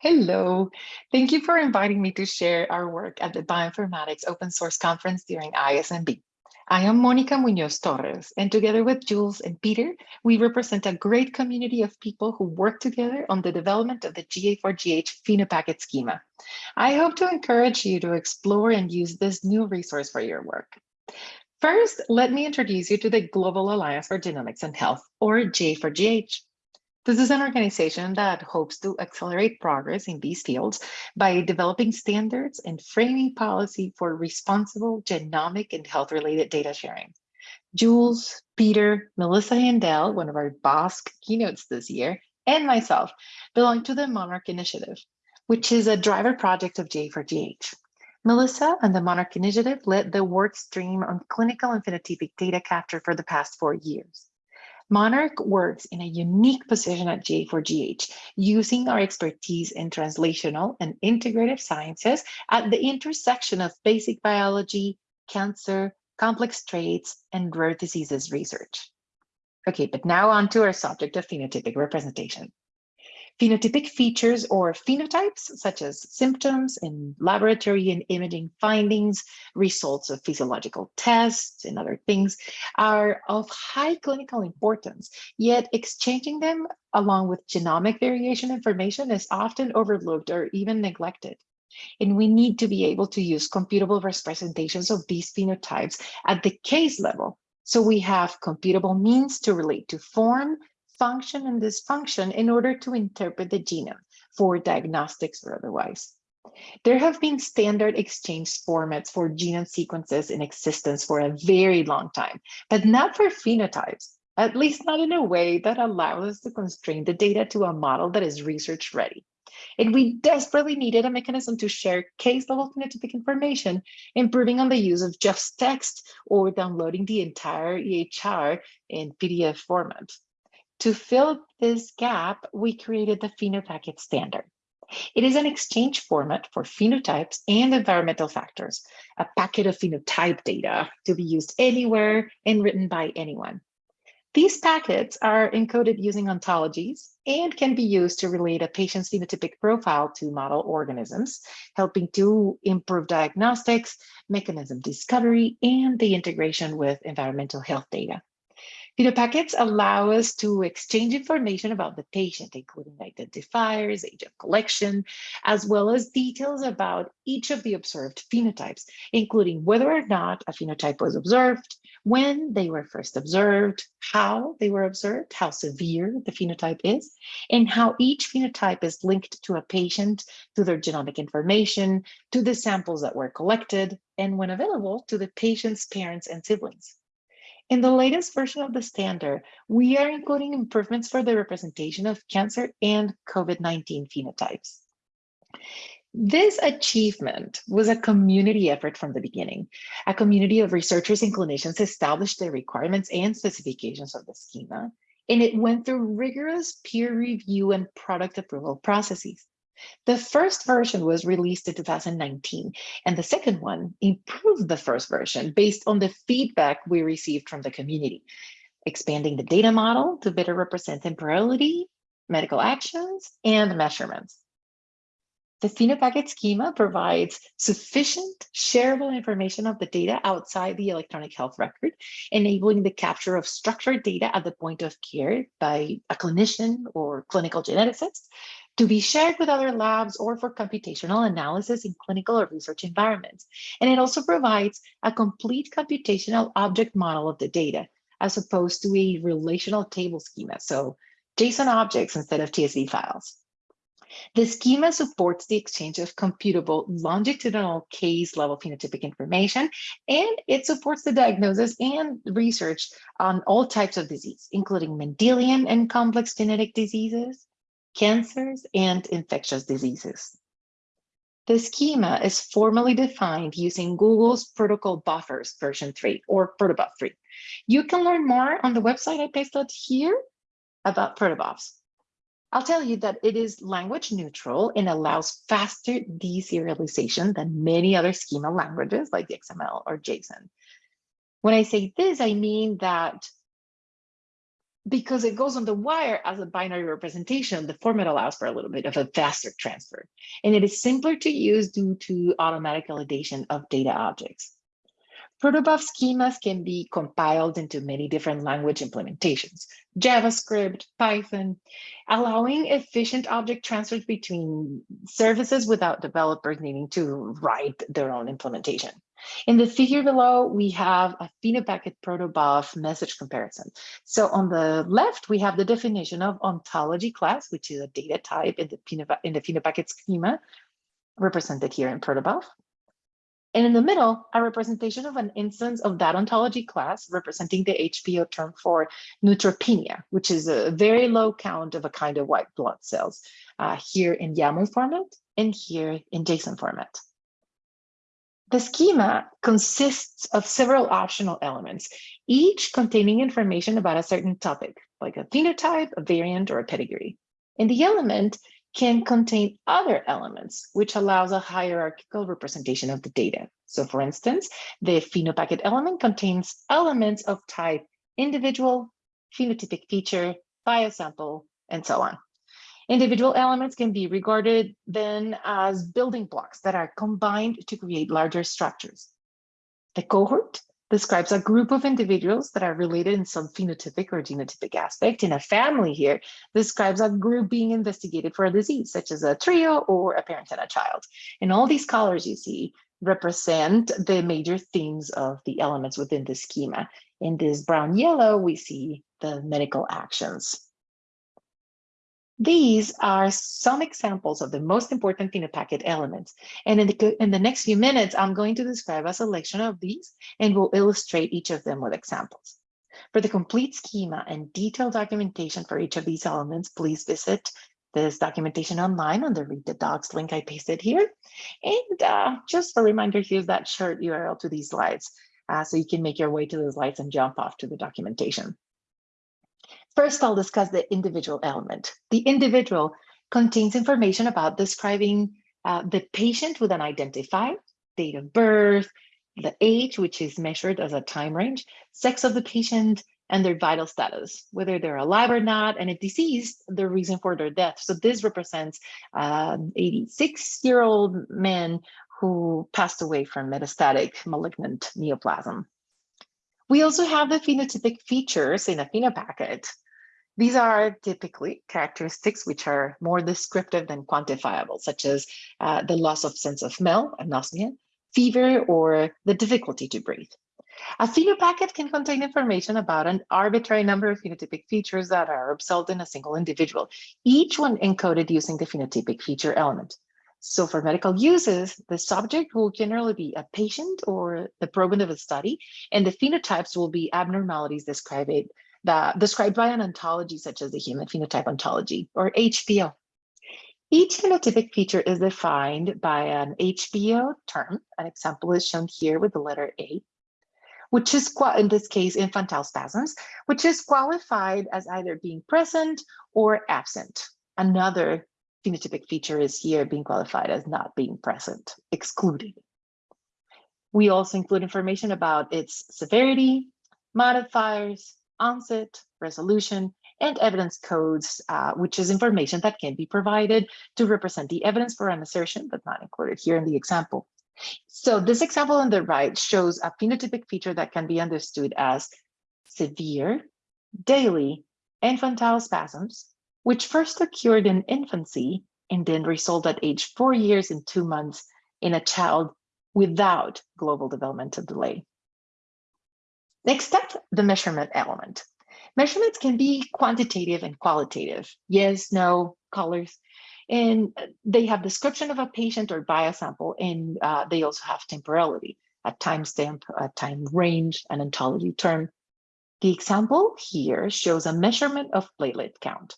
Hello. Thank you for inviting me to share our work at the Bioinformatics Open Source Conference during ISMB. I am Monica Munoz Torres, and together with Jules and Peter, we represent a great community of people who work together on the development of the GA4GH phenopacket schema. I hope to encourage you to explore and use this new resource for your work. First, let me introduce you to the Global Alliance for Genomics and Health, or GA4GH. This is an organization that hopes to accelerate progress in these fields by developing standards and framing policy for responsible genomic and health-related data sharing. Jules, Peter, Melissa Haendel, one of our BOSC keynotes this year, and myself belong to the Monarch Initiative, which is a driver project of GA4GH. Melissa and the Monarch Initiative led the work stream on clinical and phenotypic data capture for the past four years. Monarch works in a unique position at GA4GH, using our expertise in translational and integrative sciences at the intersection of basic biology, cancer, complex traits, and rare diseases research. Okay, but now on to our subject of phenotypic representation. Phenotypic features or phenotypes, such as symptoms and laboratory and imaging findings, results of physiological tests and other things, are of high clinical importance, yet exchanging them along with genomic variation information is often overlooked or even neglected. And we need to be able to use computable representations of these phenotypes at the case level. So we have computable means to relate to form, function and dysfunction in order to interpret the genome for diagnostics or otherwise. There have been standard exchange formats for genome sequences in existence for a very long time, but not for phenotypes, at least not in a way that allows us to constrain the data to a model that is research ready. And we desperately needed a mechanism to share case level phenotypic information, improving on the use of just text or downloading the entire EHR in PDF format. To fill this gap, we created the phenopacket standard. It is an exchange format for phenotypes and environmental factors, a packet of phenotype data to be used anywhere and written by anyone. These packets are encoded using ontologies and can be used to relate a patient's phenotypic profile to model organisms, helping to improve diagnostics, mechanism discovery, and the integration with environmental health data. Phenopackets allow us to exchange information about the patient, including identifiers, age of collection, as well as details about each of the observed phenotypes, including whether or not a phenotype was observed, when they were first observed, how they were observed, how severe the phenotype is, and how each phenotype is linked to a patient, to their genomic information, to the samples that were collected, and when available, to the patient's parents and siblings. In the latest version of the standard, we are including improvements for the representation of cancer and COVID-19 phenotypes. This achievement was a community effort from the beginning. A community of researchers and clinicians established the requirements and specifications of the schema, and it went through rigorous peer review and product approval processes. The first version was released in 2019, and the second one improved the first version based on the feedback we received from the community, expanding the data model to better represent temporality, medical actions, and measurements. The phenopacket schema provides sufficient shareable information of the data outside the electronic health record, enabling the capture of structured data at the point of care by a clinician or clinical geneticist to be shared with other labs or for computational analysis in clinical or research environments. And it also provides a complete computational object model of the data, as opposed to a relational table schema, so JSON objects instead of TSV files. The schema supports the exchange of computable longitudinal case level phenotypic information, and it supports the diagnosis and research on all types of disease, including Mendelian and complex genetic diseases, cancers, and infectious diseases. The schema is formally defined using Google's Protocol Buffers version 3 or Protobuf 3. You can learn more on the website I pasted here about protobufs. I'll tell you that it is language neutral and allows faster deserialization than many other schema languages like XML or JSON. When I say this, I mean that because it goes on the wire as a binary representation, the format allows for a little bit of a faster transfer. And it is simpler to use due to automatic validation of data objects. Protobuf schemas can be compiled into many different language implementations, JavaScript, Python, allowing efficient object transfers between services without developers needing to write their own implementation. In the figure below, we have a Phenopacket protobuf message comparison. So on the left, we have the definition of ontology class, which is a data type in the, in the Phenopacket schema, represented here in protobuf. And in the middle, a representation of an instance of that ontology class representing the HPO term for neutropenia, which is a very low count of a kind of white blood cells, uh, here in YAML format and here in JSON format. The schema consists of several optional elements, each containing information about a certain topic, like a phenotype, a variant, or a pedigree. And the element can contain other elements, which allows a hierarchical representation of the data. So for instance, the phenopacket element contains elements of type individual, phenotypic feature, biosample, and so on. Individual elements can be regarded then as building blocks that are combined to create larger structures. The cohort describes a group of individuals that are related in some phenotypic or genotypic aspect. In a family here describes a group being investigated for a disease, such as a trio or a parent and a child. And all these colors you see represent the major themes of the elements within the schema. In this brown yellow, we see the medical actions. These are some examples of the most important Phenopacket elements. And in the, in the next few minutes, I'm going to describe a selection of these and we'll illustrate each of them with examples. For the complete schema and detailed documentation for each of these elements, please visit this documentation online on the Read the Docs link I pasted here. And uh, just a reminder, here's that short URL to these slides. Uh, so you can make your way to the slides and jump off to the documentation. First, I'll discuss the individual element. The individual contains information about describing uh, the patient with an identifier, date of birth, the age, which is measured as a time range, sex of the patient, and their vital status, whether they're alive or not, and a disease, the reason for their death. So this represents an 86-year-old man who passed away from metastatic malignant neoplasm. We also have the phenotypic features in a phenopacket, these are typically characteristics which are more descriptive than quantifiable, such as uh, the loss of sense of smell, anosmia, fever, or the difficulty to breathe. A phenopacket can contain information about an arbitrary number of phenotypic features that are observed in a single individual, each one encoded using the phenotypic feature element. So for medical uses, the subject will generally be a patient or the proband of a study, and the phenotypes will be abnormalities described that described by an ontology such as the human phenotype ontology or HPO. Each phenotypic feature is defined by an HPO term. An example is shown here with the letter A, which is, in this case, infantile spasms, which is qualified as either being present or absent. Another phenotypic feature is here being qualified as not being present, excluded. We also include information about its severity, modifiers, onset, resolution, and evidence codes, uh, which is information that can be provided to represent the evidence for an assertion, but not included here in the example. So this example on the right shows a phenotypic feature that can be understood as severe, daily, infantile spasms, which first occurred in infancy and then resolved at age four years and two months in a child without global developmental delay. Next up, the measurement element. Measurements can be quantitative and qualitative. Yes, no, colors. And they have description of a patient or biosample, and uh, they also have temporality, a timestamp, a time range, an ontology term. The example here shows a measurement of platelet count.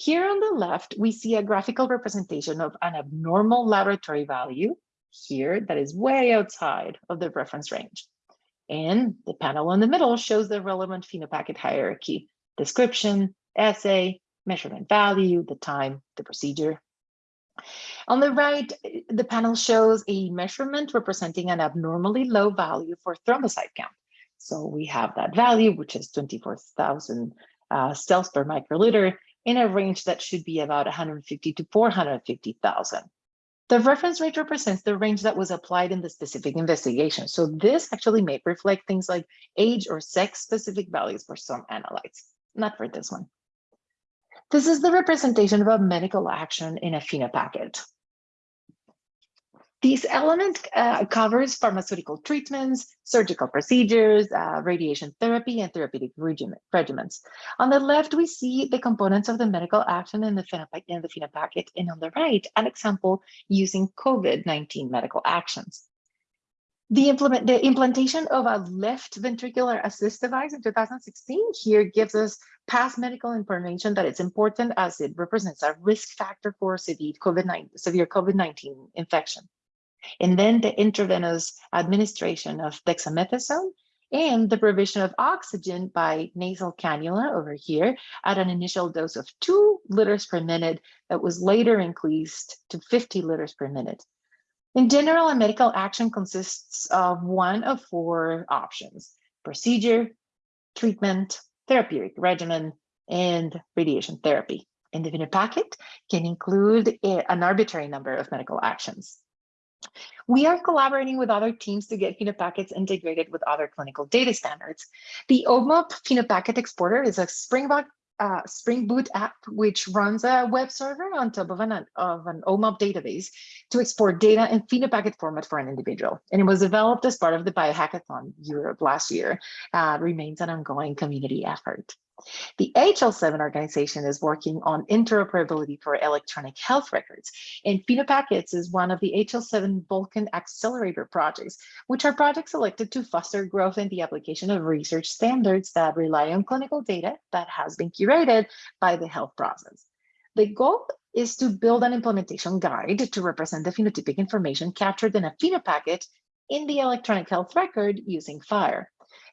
Here on the left, we see a graphical representation of an abnormal laboratory value here that is way outside of the reference range. And the panel in the middle shows the relevant phenopacket hierarchy, description, assay, measurement value, the time, the procedure. On the right, the panel shows a measurement representing an abnormally low value for thrombocyte count. So we have that value, which is 24,000 uh, cells per microliter in a range that should be about 150 to 450,000. The reference rate represents the range that was applied in the specific investigation. So this actually may reflect things like age or sex specific values for some analytes, not for this one. This is the representation of a medical action in a phenopacket. These elements uh, covers pharmaceutical treatments, surgical procedures, uh, radiation therapy, and therapeutic regimens. On the left, we see the components of the medical action in the in the phenopacket, and on the right, an example using COVID-19 medical actions. The, implement, the implantation of a left ventricular assist device in 2016 here gives us past medical information that it's important as it represents a risk factor for severe COVID-19 severe COVID-19 infection and then the intravenous administration of dexamethasone and the provision of oxygen by nasal cannula over here at an initial dose of two liters per minute that was later increased to 50 liters per minute. In general, a medical action consists of one of four options, procedure, treatment, therapeutic regimen, and radiation therapy. And the packet can include an arbitrary number of medical actions. We are collaborating with other teams to get phenopackets integrated with other clinical data standards. The OMOP phenopacket exporter is a Spring Boot, uh, Spring Boot app, which runs a web server on top of an, of an OMOP database to export data in phenopacket format for an individual. And it was developed as part of the Biohackathon Europe last year, uh, remains an ongoing community effort. The HL7 organization is working on interoperability for electronic health records, and phenopackets is one of the HL7 Vulcan Accelerator projects, which are projects selected to foster growth in the application of research standards that rely on clinical data that has been curated by the health process. The goal is to build an implementation guide to represent the phenotypic information captured in a phenopacket in the electronic health record using FHIR.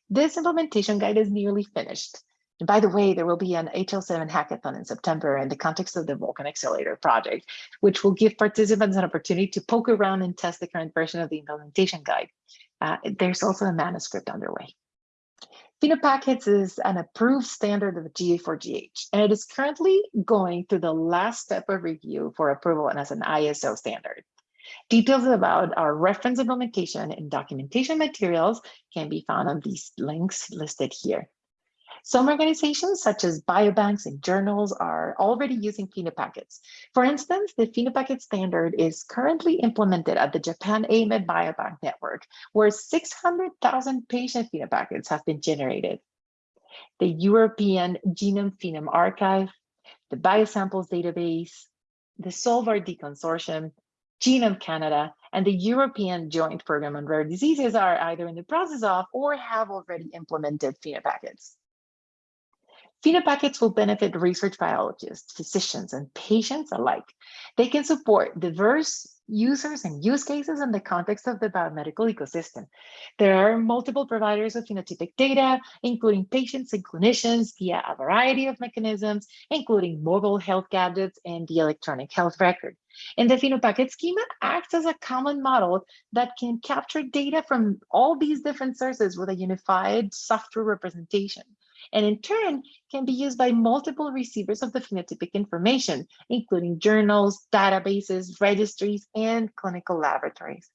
This implementation guide is nearly finished and by the way, there will be an HL7 hackathon in September in the context of the Vulcan Accelerator project, which will give participants an opportunity to poke around and test the current version of the implementation guide. Uh, there's also a manuscript underway. phenopackets is an approved standard of GA4GH, and it is currently going through the last step of review for approval and as an ISO standard. Details about our reference implementation and documentation materials can be found on these links listed here. Some organizations, such as biobanks and journals, are already using phenopackets. For instance, the phenopacket standard is currently implemented at the Japan AMED Biobank Network, where 600,000 patient phenopackets have been generated. The European Genome Phenome Archive, the Biosamples Database, the SolveRD Consortium, Genome Canada, and the European Joint Program on Rare Diseases are either in the process of or have already implemented phenopackets. Phenopackets will benefit research biologists, physicians, and patients alike. They can support diverse users and use cases in the context of the biomedical ecosystem. There are multiple providers of phenotypic data, including patients and clinicians via a variety of mechanisms, including mobile health gadgets and the electronic health record. And the phenopacket schema acts as a common model that can capture data from all these different sources with a unified software representation and in turn can be used by multiple receivers of the phenotypic information, including journals, databases, registries, and clinical laboratories.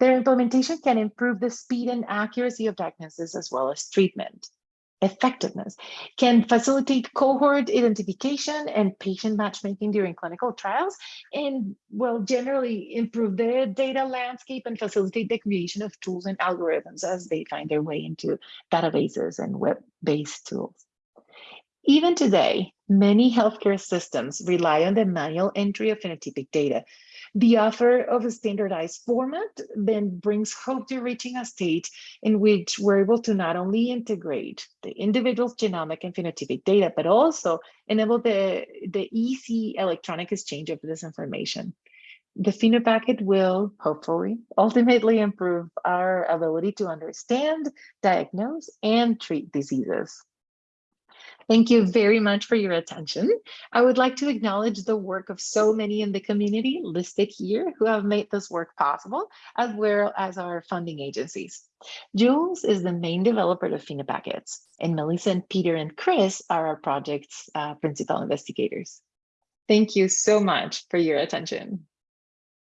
Their implementation can improve the speed and accuracy of diagnosis as well as treatment effectiveness, can facilitate cohort identification and patient matchmaking during clinical trials, and will generally improve the data landscape and facilitate the creation of tools and algorithms as they find their way into databases and web-based tools. Even today, many healthcare systems rely on the manual entry of phenotypic data the offer of a standardized format then brings hope to reaching a state in which we're able to not only integrate the individual's genomic and phenotypic data, but also enable the, the easy electronic exchange of this information. The phenopacket will hopefully ultimately improve our ability to understand, diagnose, and treat diseases. Thank you very much for your attention. I would like to acknowledge the work of so many in the community listed here who have made this work possible, as well as our funding agencies. Jules is the main developer of phenopackets, and Melissa, and Peter, and Chris are our project's uh, principal investigators. Thank you so much for your attention.